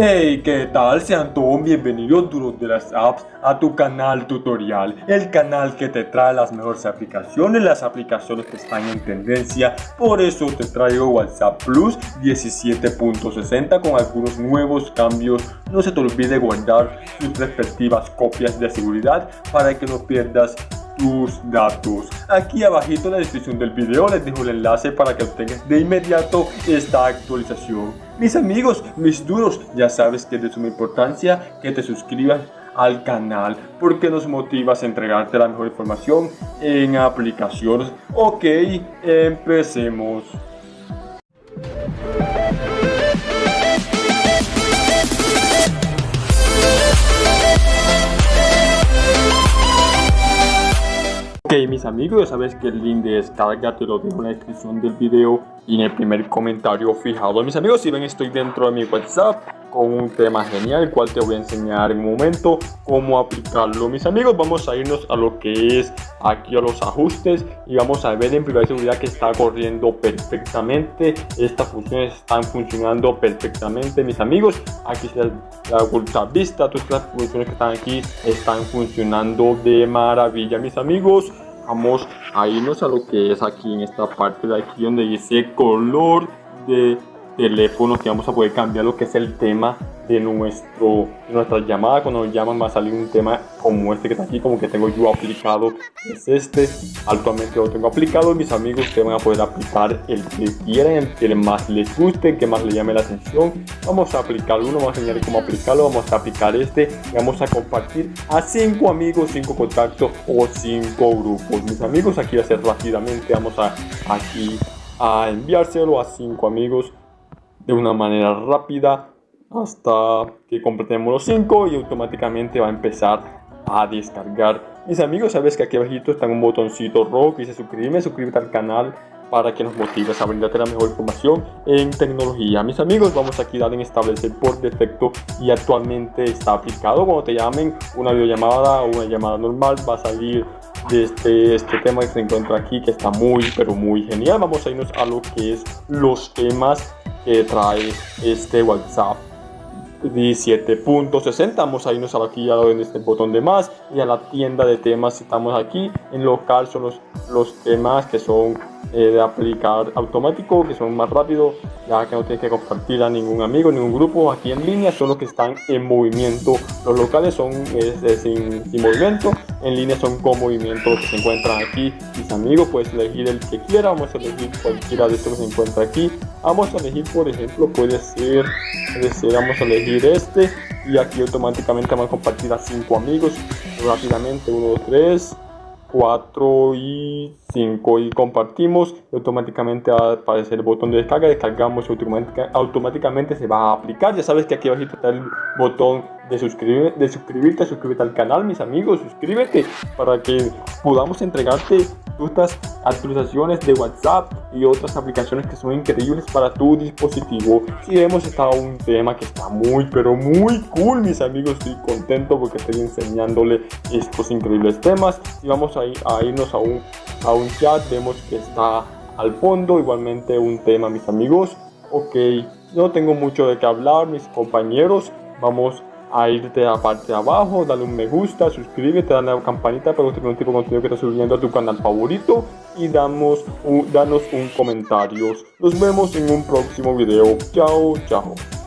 Hey, ¿qué tal? Sean todos bienvenidos duros de las apps a tu canal tutorial, el canal que te trae las mejores aplicaciones, las aplicaciones que están en tendencia, por eso te traigo WhatsApp Plus 17.60 con algunos nuevos cambios, no se te olvide guardar sus respectivas copias de seguridad para que no pierdas tus datos. Aquí abajito en la descripción del video les dejo el enlace para que obtengas de inmediato esta actualización. Mis amigos, mis duros, ya sabes que es de suma importancia que te suscribas al canal porque nos motivas a entregarte la mejor información en aplicaciones. Ok, empecemos. Ok mis amigos, ya sabes que el link de descarga te lo dejo en la descripción del video y en el primer comentario fijado. Mis amigos, si ven estoy dentro de mi WhatsApp un tema genial, el cual te voy a enseñar en un momento cómo aplicarlo. Mis amigos, vamos a irnos a lo que es aquí a los ajustes y vamos a ver en privacidad seguridad que está corriendo perfectamente. Estas funciones están funcionando perfectamente, mis amigos. Aquí está la oculta vista, todas las funciones que están aquí están funcionando de maravilla, mis amigos vamos a irnos a lo que es aquí en esta parte de aquí donde dice color de teléfono que vamos a poder cambiar lo que es el tema de, nuestro, nuestra llamada. Cuando nos llaman va a salir un tema como este que está aquí, como que tengo yo aplicado. Es este. Actualmente lo tengo aplicado. Mis amigos te van a poder aplicar el que quieran, el que más les guste, el que más les llame la atención. Vamos a aplicar uno, vamos a enseñar cómo aplicarlo. Vamos a aplicar este y vamos a compartir a cinco amigos, cinco contactos o cinco grupos. Mis amigos, aquí a hacer rápidamente. Vamos a aquí a enviárselo a cinco amigos de una manera rápida hasta que completemos los 5 y automáticamente va a empezar a descargar. Mis amigos, sabes que aquí abajito está un botoncito rojo que dice suscribirme, suscríbete al canal para que nos motives a brindarte la mejor información en tecnología. Mis amigos, vamos aquí a dar en establecer por defecto y actualmente está aplicado. Cuando te llamen una videollamada o una llamada normal va a salir de este, este tema que se encuentra aquí que está muy pero muy genial. Vamos a irnos a lo que es los temas trae este WhatsApp. 17.60 vamos a irnos aquí en este botón de más. Y a la tienda de temas estamos aquí. En local son los, los temas que son eh, de aplicar automático que son más rápidos ya que no tienes que compartir a ningún amigo ningún grupo aquí en línea son los que están en movimiento. Los locales son sin, sin movimiento en línea son con movimiento que se encuentran aquí mis amigos puedes elegir el que quiera vamos a elegir cualquiera de estos que se encuentra aquí. Vamos a elegir por ejemplo puede ser, puede ser vamos a elegir este y aquí automáticamente vamos a compartir a cinco amigos rápidamente 1 2 3 4 y 5 y compartimos y automáticamente va a aparecer el botón de descarga descargamos y automáticamente se va a aplicar. Ya sabes que aquí abajo está el botón de, suscribir, de suscribirte suscríbete al canal mis amigos suscríbete para que podamos entregarte estas actualizaciones de WhatsApp y otras aplicaciones que son increíbles para tu dispositivo. Si hemos estado un tema que está muy pero muy cool mis amigos, estoy contento porque estoy enseñándole estos increíbles temas. Y vamos a, ir, a irnos a un, a un chat, vemos que está al fondo. Igualmente un tema mis amigos. Ok, no tengo mucho de qué hablar mis compañeros, vamos a irte a la parte de abajo, dale un me gusta, suscríbete, dale a la campanita para que un tipo de contenido que estás subiendo a tu canal favorito y damos danos un comentario. Nos vemos en un próximo video. Chao, chao.